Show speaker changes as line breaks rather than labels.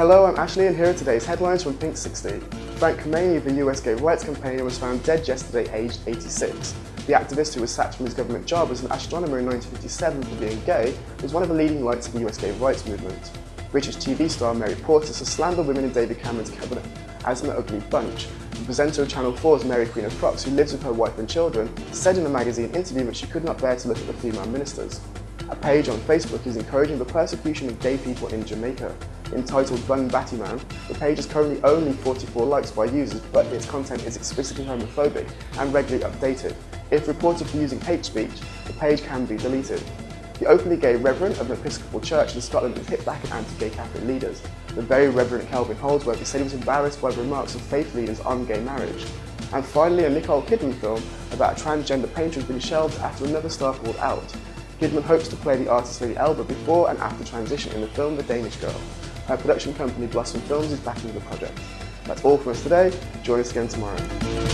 Hello, I'm Ashley and here are today's headlines from Pink 60. Frank Kameny, the US gay rights campaigner, was found dead yesterday aged 86. The activist who was sacked from his government job as an astronomer in 1957 for being gay was one of the leading lights of the US gay rights movement. British TV star Mary Portas has slandered women in David Cameron's cabinet as an ugly bunch. The presenter of Channel 4's Mary Queen of Frocks, who lives with her wife and children, said in a magazine interview that she could not bear to look at the female ministers. A page on Facebook is encouraging the persecution of gay people in Jamaica. Entitled Bun Batty Man, the page is currently only 44 likes by users, but its content is explicitly homophobic and regularly updated. If reported for using hate speech, the page can be deleted. The openly gay Reverend of an Episcopal Church in Scotland has hit back at anti-gay Catholic leaders. The very Reverend Kelvin Holdsworth said he was embarrassed by the remarks of faith leaders on gay marriage. And finally, a Nicole Kidman film about a transgender painter has been shelved after another star pulled out. Kidman hopes to play the artist Lady Elbe before and after transition in the film The Danish Girl. Her production company Blossom Films is backing the project. That's all for us today. Join us again tomorrow.